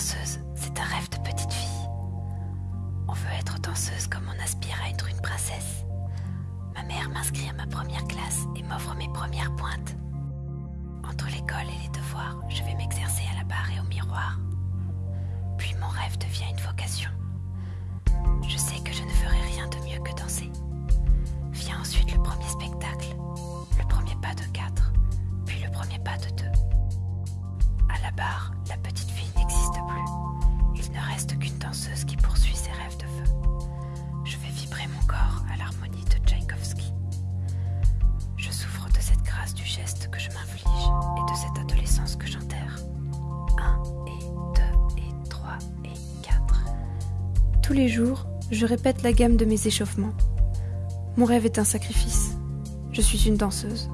danseuse, c'est un rêve de petite fille. On veut être danseuse comme on aspire à être une princesse. Ma mère m'inscrit à ma première classe et m'offre mes premières pointes. Entre l'école et les devoirs, je vais m'exercer à la barre et au miroir. Puis mon rêve devient une vocation. Je sais que je ne ferai rien de mieux que danser. Vient ensuite le premier spectacle, le premier pas de quatre, puis le premier pas de deux. Je m'inflige et de cette adolescence que j'enterre. Un et deux et trois et quatre. Tous les jours, je répète la gamme de mes échauffements. Mon rêve est un sacrifice. Je suis une danseuse.